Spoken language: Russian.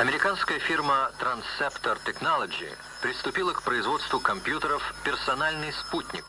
Американская фирма Transceptor Technology приступила к производству компьютеров «Персональный спутник»,